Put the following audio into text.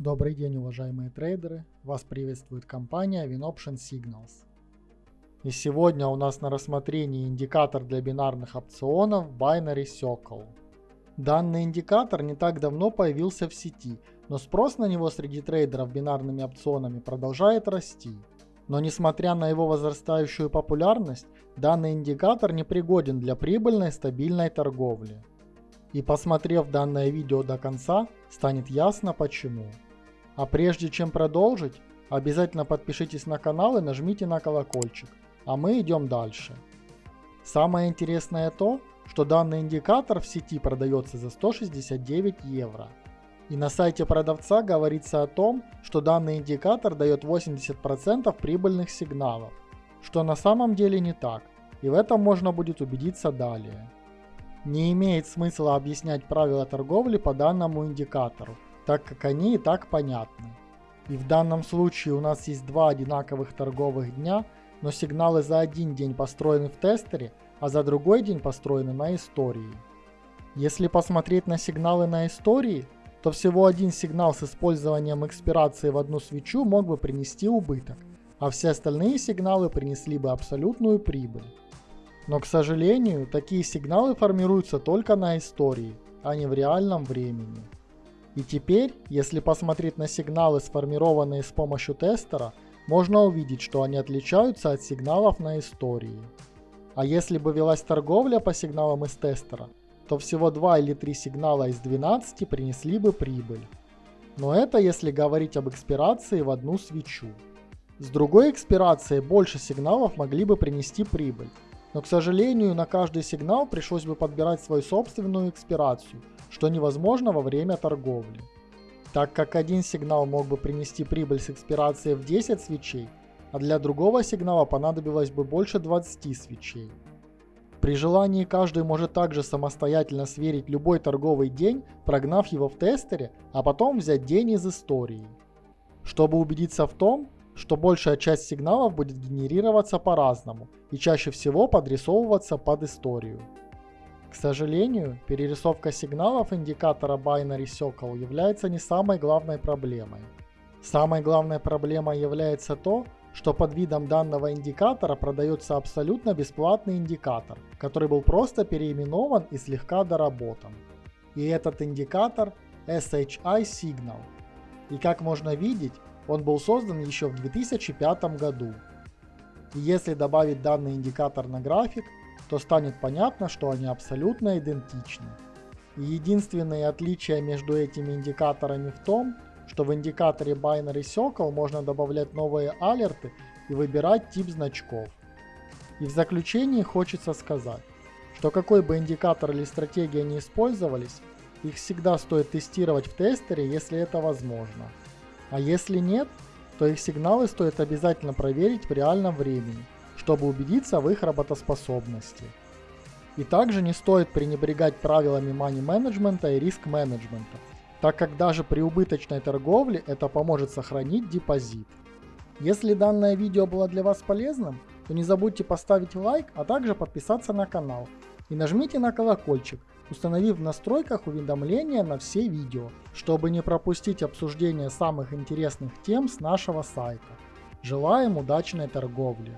Добрый день, уважаемые трейдеры! Вас приветствует компания WinOption Signals. И сегодня у нас на рассмотрении индикатор для бинарных опционов Binary Circle. Данный индикатор не так давно появился в сети, но спрос на него среди трейдеров бинарными опционами продолжает расти. Но несмотря на его возрастающую популярность, данный индикатор не пригоден для прибыльной стабильной торговли. И посмотрев данное видео до конца, станет ясно почему. А прежде чем продолжить, обязательно подпишитесь на канал и нажмите на колокольчик. А мы идем дальше. Самое интересное то, что данный индикатор в сети продается за 169 евро. И на сайте продавца говорится о том, что данный индикатор дает 80% прибыльных сигналов, что на самом деле не так, и в этом можно будет убедиться далее. Не имеет смысла объяснять правила торговли по данному индикатору, так как они и так понятны. И в данном случае у нас есть два одинаковых торговых дня, но сигналы за один день построены в тестере, а за другой день построены на истории. Если посмотреть на сигналы на истории, то всего один сигнал с использованием экспирации в одну свечу мог бы принести убыток, а все остальные сигналы принесли бы абсолютную прибыль. Но, к сожалению, такие сигналы формируются только на истории, а не в реальном времени. И теперь, если посмотреть на сигналы, сформированные с помощью тестера, можно увидеть, что они отличаются от сигналов на истории. А если бы велась торговля по сигналам из тестера, то всего 2 или 3 сигнала из 12 принесли бы прибыль. Но это если говорить об экспирации в одну свечу. С другой экспирацией больше сигналов могли бы принести прибыль. Но, к сожалению, на каждый сигнал пришлось бы подбирать свою собственную экспирацию, что невозможно во время торговли. Так как один сигнал мог бы принести прибыль с экспирацией в 10 свечей, а для другого сигнала понадобилось бы больше 20 свечей. При желании каждый может также самостоятельно сверить любой торговый день, прогнав его в тестере, а потом взять день из истории. Чтобы убедиться в том, что большая часть сигналов будет генерироваться по-разному и чаще всего подрисовываться под историю. К сожалению, перерисовка сигналов индикатора Binary Circle является не самой главной проблемой. Самой главной проблемой является то, что под видом данного индикатора продается абсолютно бесплатный индикатор, который был просто переименован и слегка доработан. И этот индикатор SHI Signal. И как можно видеть, он был создан еще в 2005 году. И если добавить данный индикатор на график, то станет понятно, что они абсолютно идентичны. И единственное отличие между этими индикаторами в том, что в индикаторе Binary Circle можно добавлять новые алерты и выбирать тип значков. И в заключении хочется сказать, что какой бы индикатор или стратегия не использовались, их всегда стоит тестировать в тестере, если это возможно. А если нет, то их сигналы стоит обязательно проверить в реальном времени, чтобы убедиться в их работоспособности. И также не стоит пренебрегать правилами money менеджмента и риск менеджмента, так как даже при убыточной торговле это поможет сохранить депозит. Если данное видео было для вас полезным, то не забудьте поставить лайк, а также подписаться на канал. И нажмите на колокольчик, установив в настройках уведомления на все видео, чтобы не пропустить обсуждение самых интересных тем с нашего сайта. Желаем удачной торговли!